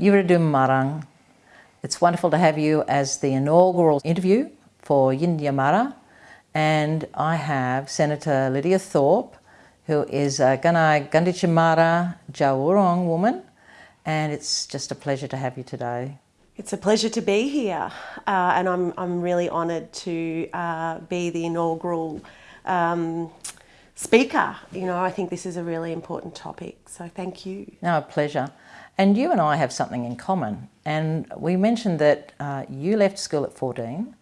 Yuridum Marang. It's wonderful to have you as the inaugural interview for Yindyamarra and I have Senator Lydia Thorpe who is a Gunai Gunditjmara Jawurong woman and it's just a pleasure to have you today. It's a pleasure to be here uh, and I'm, I'm really honoured to uh, be the inaugural um, speaker. You know, I think this is a really important topic, so thank you. No, a pleasure. And you and I have something in common. And we mentioned that uh, you left school at 14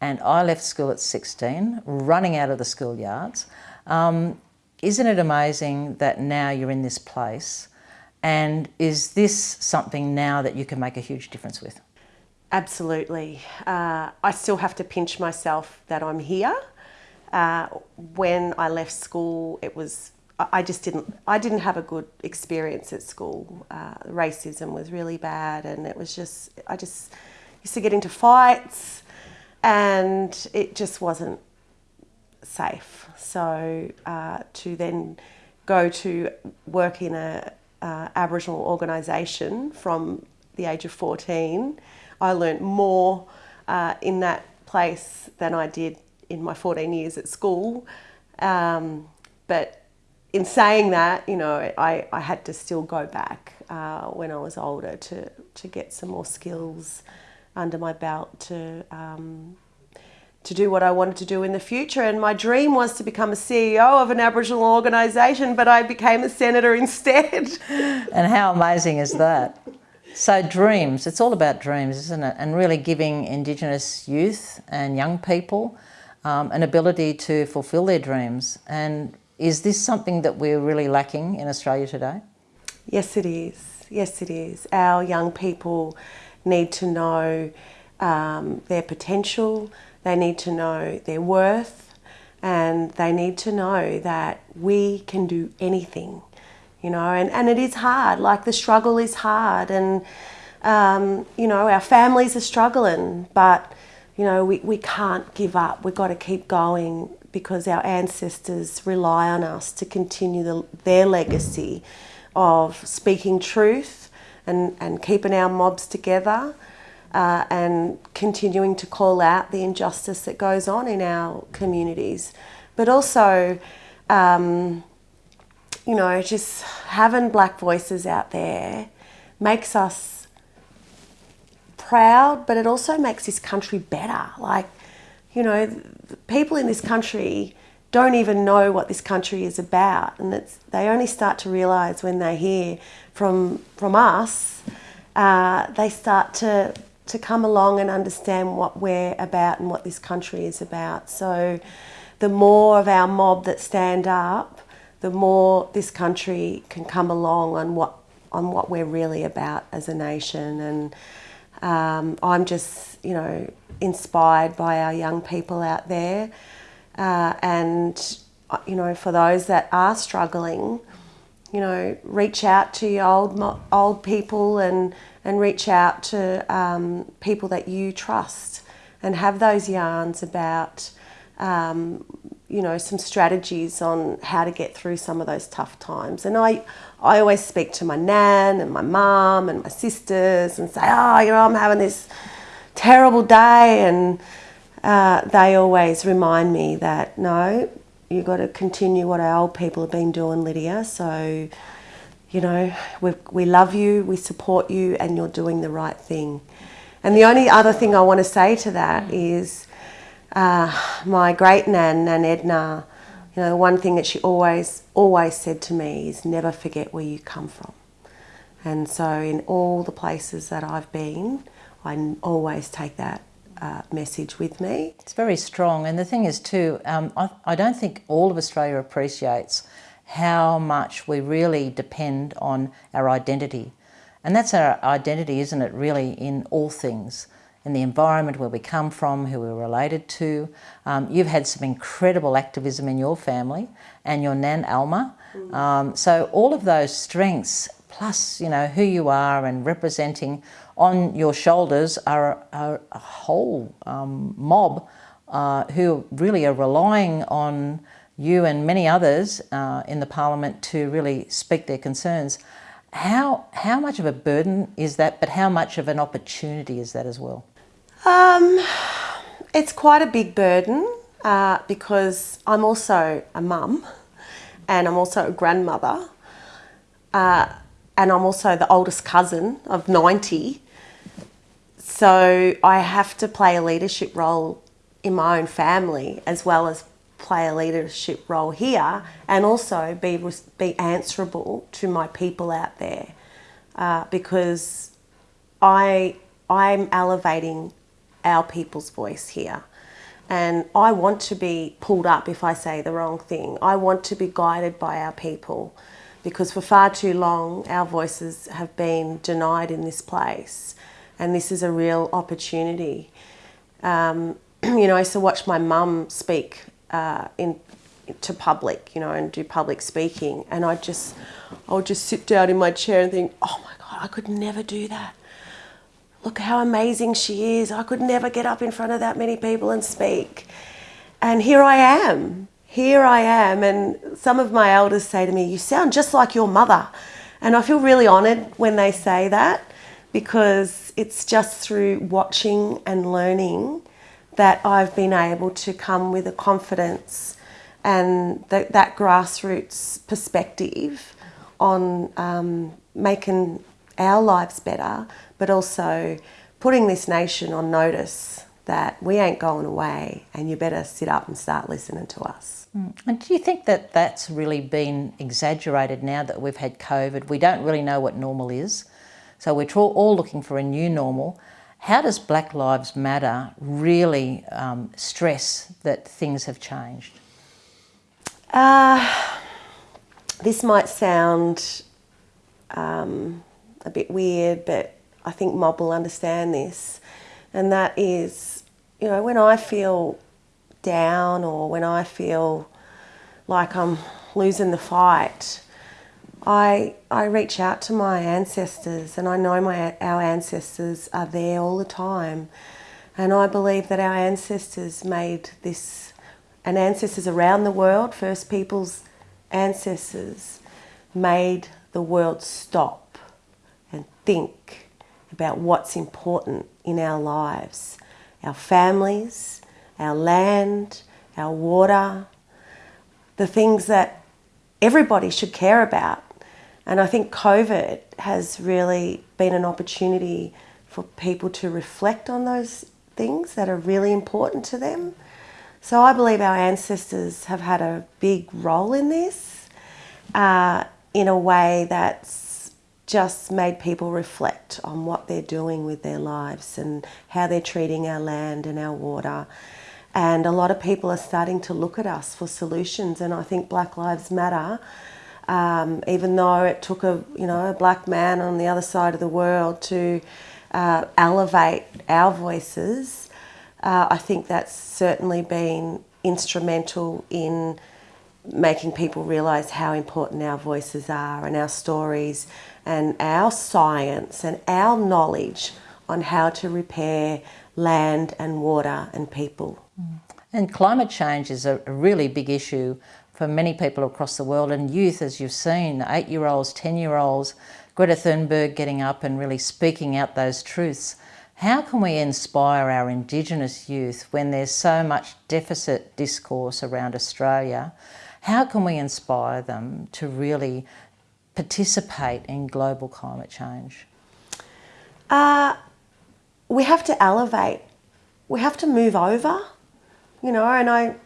and I left school at 16, running out of the schoolyards. Um, isn't it amazing that now you're in this place? And is this something now that you can make a huge difference with? Absolutely. Uh, I still have to pinch myself that I'm here. Uh, when I left school, it was I just didn't I didn't have a good experience at school. Uh, racism was really bad, and it was just I just used to get into fights, and it just wasn't safe. So uh, to then go to work in a uh, Aboriginal organisation from the age of 14, I learnt more uh, in that place than I did in my 14 years at school. Um, but in saying that, you know, I, I had to still go back uh, when I was older to, to get some more skills under my belt to, um, to do what I wanted to do in the future. And my dream was to become a CEO of an Aboriginal organisation, but I became a senator instead. and how amazing is that? So dreams, it's all about dreams, isn't it? And really giving Indigenous youth and young people um, an ability to fulfil their dreams. And is this something that we're really lacking in Australia today? Yes, it is. Yes, it is. Our young people need to know um, their potential, they need to know their worth, and they need to know that we can do anything, you know, and, and it is hard, like the struggle is hard, and, um, you know, our families are struggling, but, you know, we, we can't give up, we've got to keep going because our ancestors rely on us to continue the, their legacy of speaking truth and, and keeping our mobs together uh, and continuing to call out the injustice that goes on in our communities. But also, um, you know, just having black voices out there makes us proud, but it also makes this country better. Like, you know, people in this country don't even know what this country is about, and it's, they only start to realise when they hear from from us. Uh, they start to to come along and understand what we're about and what this country is about. So, the more of our mob that stand up, the more this country can come along on what on what we're really about as a nation. And um, I'm just, you know, inspired by our young people out there. Uh, and, uh, you know, for those that are struggling, you know, reach out to your old, old people and, and reach out to um, people that you trust and have those yarns about, um, you know, some strategies on how to get through some of those tough times. And I, I always speak to my nan and my mum and my sisters and say, oh, you know, I'm having this terrible day and uh, they always remind me that no, you've got to continue what our old people have been doing, Lydia. So, you know, we, we love you, we support you, and you're doing the right thing. And the only other thing I want to say to that is uh, my great nan, Nan Edna, you know, the one thing that she always, always said to me is never forget where you come from. And so in all the places that I've been, I always take that uh, message with me. It's very strong. And the thing is too, um, I, I don't think all of Australia appreciates how much we really depend on our identity. And that's our identity, isn't it, really, in all things in the environment where we come from, who we're related to. Um, you've had some incredible activism in your family and your Nan Alma. Mm. Um, so all of those strengths, plus you know who you are and representing on your shoulders are, are a whole um, mob uh, who really are relying on you and many others uh, in the parliament to really speak their concerns. How, how much of a burden is that, but how much of an opportunity is that as well? Um, it's quite a big burden uh, because I'm also a mum and I'm also a grandmother uh, and I'm also the oldest cousin of 90. So I have to play a leadership role in my own family as well as play a leadership role here and also be, be answerable to my people out there uh, because I, I'm elevating our people's voice here. And I want to be pulled up if I say the wrong thing. I want to be guided by our people because for far too long our voices have been denied in this place. And this is a real opportunity. Um, you know, I used to watch my mum speak uh, in to public, you know, and do public speaking, and I just, I would just sit down in my chair and think, oh my God, I could never do that. Look how amazing she is. I could never get up in front of that many people and speak. And here I am. Here I am. And some of my elders say to me, You sound just like your mother. And I feel really honoured when they say that because it's just through watching and learning that I've been able to come with a confidence and th that grassroots perspective on um, making our lives better, but also putting this nation on notice that we ain't going away and you better sit up and start listening to us. Mm. And do you think that that's really been exaggerated now that we've had COVID? We don't really know what normal is. So we're all looking for a new normal. How does Black Lives Matter really um, stress that things have changed? Uh, this might sound um, a bit weird, but I think Mob will understand this. And that is, you know, when I feel down or when I feel like I'm losing the fight, I, I reach out to my ancestors and I know my, our ancestors are there all the time. And I believe that our ancestors made this, and ancestors around the world, First Peoples ancestors, made the world stop think about what's important in our lives, our families, our land, our water, the things that everybody should care about and I think COVID has really been an opportunity for people to reflect on those things that are really important to them. So I believe our ancestors have had a big role in this uh, in a way that's just made people reflect on what they're doing with their lives and how they're treating our land and our water. And a lot of people are starting to look at us for solutions and I think Black Lives Matter um, even though it took a you know a black man on the other side of the world to uh, elevate our voices, uh, I think that's certainly been instrumental in making people realise how important our voices are and our stories and our science and our knowledge on how to repair land and water and people. Mm. And climate change is a really big issue for many people across the world and youth, as you've seen, eight-year-olds, 10-year-olds, Greta Thunberg getting up and really speaking out those truths. How can we inspire our Indigenous youth when there's so much deficit discourse around Australia? How can we inspire them to really participate in global climate change? Uh, we have to elevate. We have to move over, you know, and I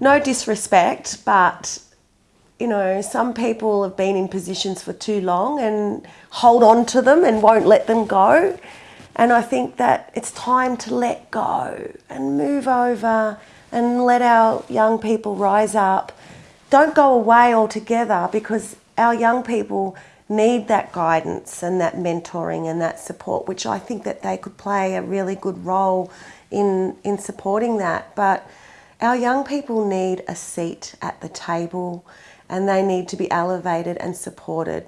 no disrespect, but you know, some people have been in positions for too long and hold on to them and won't let them go. And I think that it's time to let go and move over and let our young people rise up. Don't go away altogether because our young people need that guidance and that mentoring and that support, which I think that they could play a really good role in, in supporting that. But our young people need a seat at the table and they need to be elevated and supported.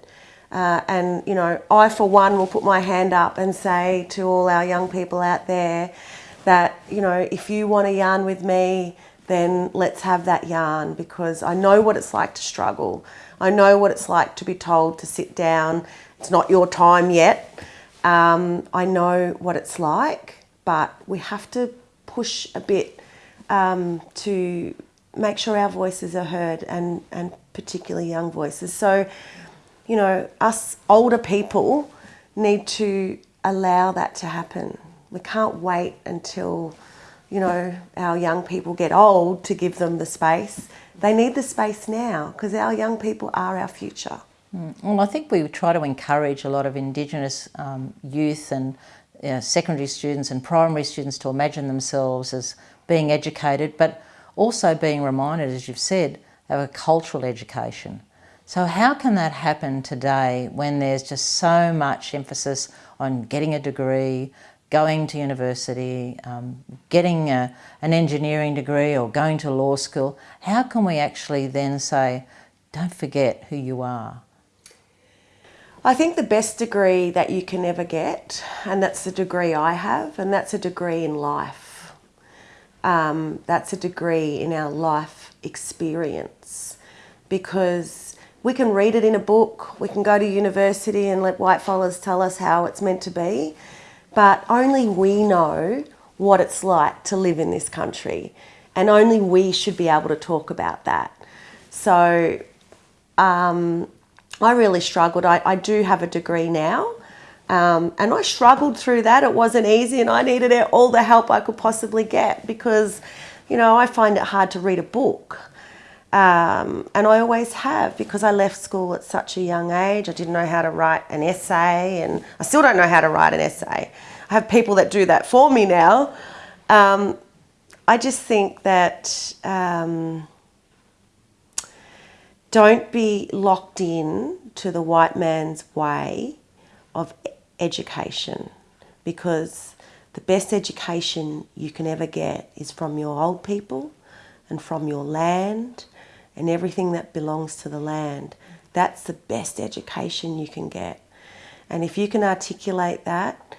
Uh, and, you know, I for one will put my hand up and say to all our young people out there that, you know, if you want to yarn with me, then let's have that yarn because I know what it's like to struggle. I know what it's like to be told to sit down. It's not your time yet. Um, I know what it's like, but we have to push a bit um, to make sure our voices are heard and, and particularly young voices. So, you know, us older people need to allow that to happen. We can't wait until, you know, our young people get old to give them the space. They need the space now because our young people are our future. Mm. Well, I think we try to encourage a lot of Indigenous um, youth and you know, secondary students and primary students to imagine themselves as being educated, but also being reminded, as you've said, of a cultural education. So how can that happen today when there's just so much emphasis on getting a degree, going to university, um, getting a, an engineering degree or going to law school? How can we actually then say, don't forget who you are? I think the best degree that you can ever get, and that's the degree I have, and that's a degree in life. Um, that's a degree in our life experience because we can read it in a book, we can go to university and let white fellas tell us how it's meant to be, but only we know what it's like to live in this country, and only we should be able to talk about that. So um, I really struggled. I, I, do have a degree now. Um, and I struggled through that. It wasn't easy, and I needed all the help I could possibly get because, you know, I find it hard to read a book. Um, and I always have because I left school at such a young age. I didn't know how to write an essay, and I still don't know how to write an essay. I have people that do that for me now. Um, I just think that um, don't be locked in to the white man's way of education because the best education you can ever get is from your old people and from your land and everything that belongs to the land. That's the best education you can get. And if you can articulate that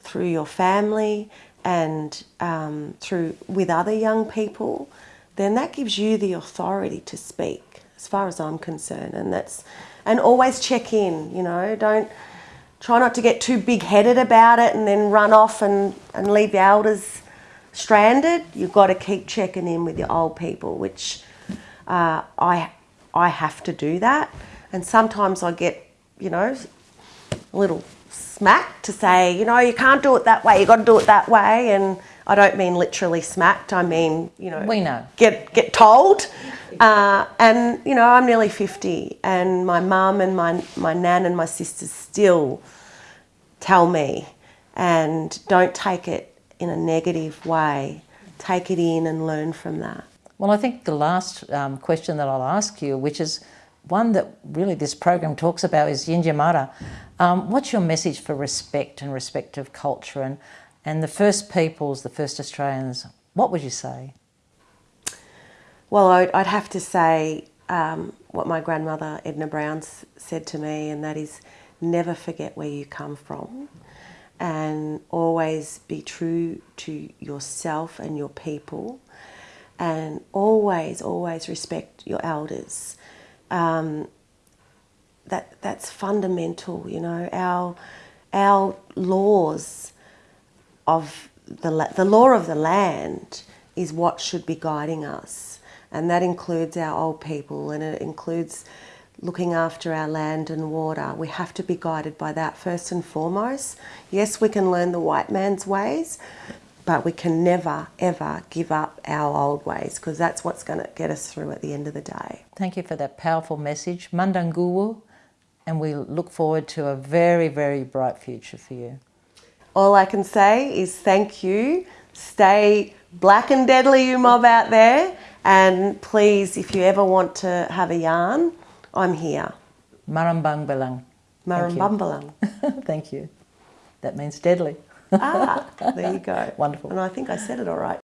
through your family and um, through with other young people, then that gives you the authority to speak, as far as I'm concerned. And that's and always check in. You know, don't try not to get too big-headed about it and then run off and and leave the elders stranded. You've got to keep checking in with your old people, which uh, I, I have to do that. And sometimes I get, you know, a little smacked to say, you know, you can't do it that way, you've got to do it that way. And I don't mean literally smacked, I mean, you know, we know. Get, get told. Uh, and, you know, I'm nearly 50 and my mum and my, my nan and my sisters still tell me and don't take it in a negative way. Take it in and learn from that. Well, I think the last um, question that I'll ask you, which is one that really this program talks about, is Yindyamarra. Um, what's your message for respect and respect of culture and, and the first peoples, the first Australians? What would you say? Well, I'd, I'd have to say um, what my grandmother Edna Brown said to me, and that is never forget where you come from and always be true to yourself and your people and always, always respect your elders. Um, that that's fundamental, you know. Our our laws of the the law of the land is what should be guiding us, and that includes our old people, and it includes looking after our land and water. We have to be guided by that first and foremost. Yes, we can learn the white man's ways, but we can never, ever give up our old ways because that's what's going to get us through at the end of the day. Thank you for that powerful message. Mandanguwu, and we look forward to a very, very bright future for you. All I can say is thank you. Stay black and deadly, you mob out there. And please, if you ever want to have a yarn, I'm here. Marambangbalang. Marambambalang. Thank you. That means deadly ah, there you go. Wonderful. And I think I said it all right.